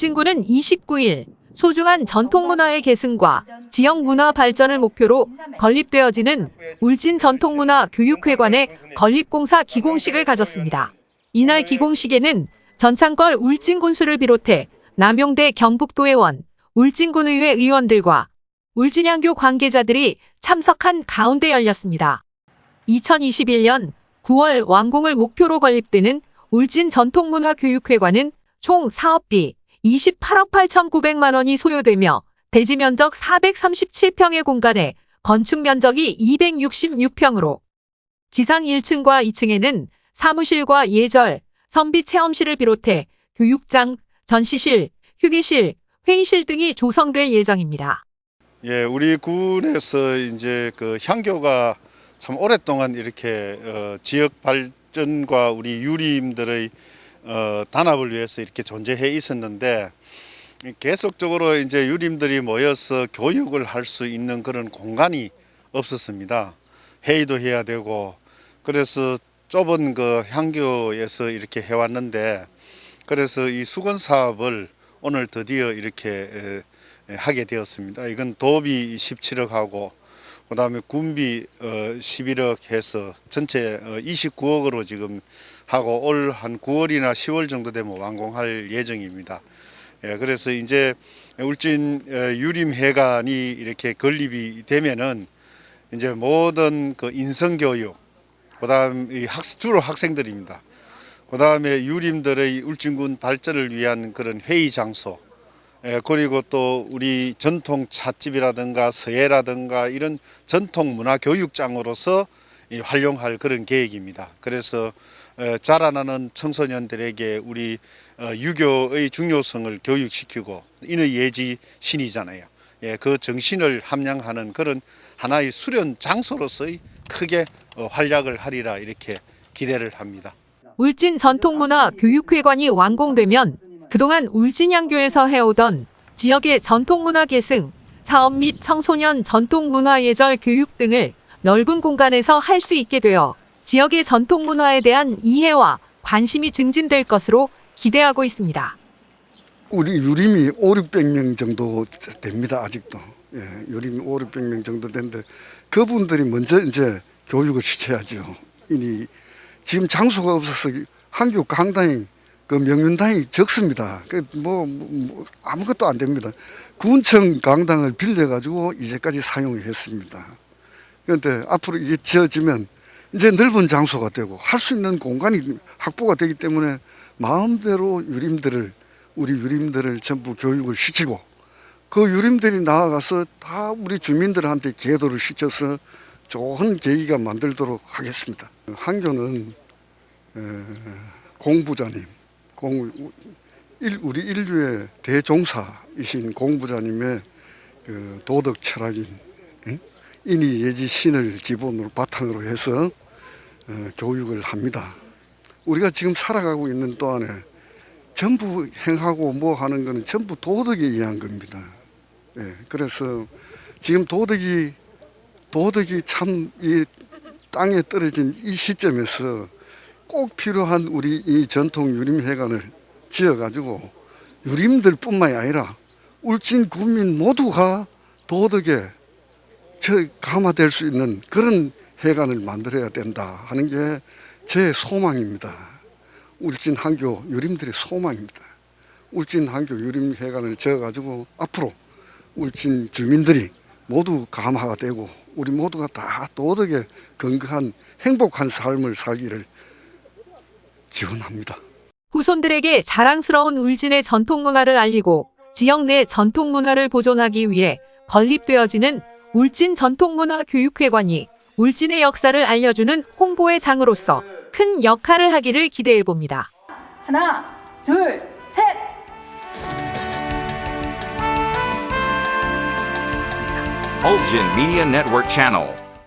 울진군은 29일 소중한 전통문화의 계승과 지역 문화 발전을 목표로 건립되어지는 울진 전통문화 교육회관의 건립공사 기공식을 가졌습니다. 이날 기공식에는 전창걸 울진군수를 비롯해 남용대 경북도의원, 울진군의회 의원들과 울진양교 관계자들이 참석한 가운데 열렸습니다. 2021년 9월 완공을 목표로 건립되는 울진 전통문화교육회관은 총 사업비 28억 8,900만 원이 소요되며 대지 면적 437평의 공간에 건축 면적이 266평으로 지상 1층과 2층에는 사무실과 예절, 선비 체험실을 비롯해 교육장, 전시실, 휴게실, 회의실 등이 조성될 예정입니다. 예, 우리 군에서 이제 그 향교가 참 오랫동안 이렇게 어, 지역 발전과 우리 유림들의 어, 단합을 위해서 이렇게 존재해 있었는데 계속적으로 이제 유림들이 모여서 교육을 할 수 있는 그런 공간이 없었습니다. 회의도 해야 되고 그래서 좁은 그 향교에서 이렇게 해왔는데 그래서 이 수건 사업을 오늘 드디어 이렇게 에, 하게 되었습니다. 이건 도비 17억하고 그 다음에 군비 어, 11억 해서 전체 어, 29억으로 지금 하고 올 한 9월이나 10월 정도 되면 완공할 예정입니다. 예, 그래서 이제 울진 어, 유림회관이 이렇게 건립이 되면은 이제 모든 그 인성교육, 그 다음 이 학습 주로 학생들입니다. 그 다음에 유림들의 울진군 발전을 위한 그런 회의 장소, 예, 그리고 또 우리 전통 찻집이라든가 서예라든가 이런 전통 문화 교육장으로서 이 활용할 그런 계획입니다. 그래서 어, 자라나는 청소년들에게 우리 어, 유교의 중요성을 교육시키고 인의 예지 신이잖아요. 예, 그 정신을 함양하는 그런 하나의 수련 장소로서의 크게 어, 활약을 하리라 이렇게 기대를 합니다. 울진 전통문화 교육회관이 완공되면 그동안 울진양교에서 해오던 지역의 전통문화 계승, 사업 및 청소년 전통문화 예절 교육 등을 넓은 공간에서 할 수 있게 되어 지역의 전통 문화에 대한 이해와 관심이 증진될 것으로 기대하고 있습니다. 우리 유림이 5, 600명 정도 됩니다. 아직도. 예, 유림이 5, 600명 정도 되는데 그분들이 먼저 이제 교육을 시켜야죠. 이니 지금 장소가 없어서 한교 강당이 그 명륜당이 적습니다. 그뭐 뭐 아무것도 안 됩니다. 군청 강당을 빌려 가지고 이제까지 사용했습니다. 그런데 앞으로 이게 지어지면 이제 넓은 장소가 되고 할 수 있는 공간이 확보가 되기 때문에 마음대로 유림들을 우리 유림들을 전부 교육을 시키고 그 유림들이 나아가서 다 우리 주민들한테 계도를 시켜서 좋은 계기가 만들도록 하겠습니다. 한교는 공부자님, 공, 우리 인류의 대종사이신 공부자님의 그 도덕 철학인 인이 예지 신을 기본으로 바탕으로 해서 어, 교육을 합니다. 우리가 지금 살아가고 있는 동안에 전부 행하고 뭐 하는 거는 전부 도덕에 의한 겁니다. 예, 그래서 지금 도덕이 도덕이 참 이 땅에 떨어진 이 시점에서 꼭 필요한 우리 이 전통 유림회관을 지어가지고 유림들 뿐만이 아니라 울진 국민 모두가 도덕에 저 감화될 수 있는 그런 회관을 만들어야 된다 하는 게 제 소망입니다. 울진 한교 유림들의 소망입니다. 울진 한교 유림 회관을 지어가지고 앞으로 울진 주민들이 모두 감화가 되고 우리 모두가 다 도덕에 건강한 행복한 삶을 살기를 기원합니다. 후손들에게 자랑스러운 울진의 전통문화를 알리고 지역 내 전통문화를 보존하기 위해 건립되어지는 울진 전통문화 교육회관이 울진의 역사를 알려주는 홍보의 장으로서 큰 역할을 하기를 기대해 봅니다. 하나, 둘, 셋! Ulgin Media Network Channel.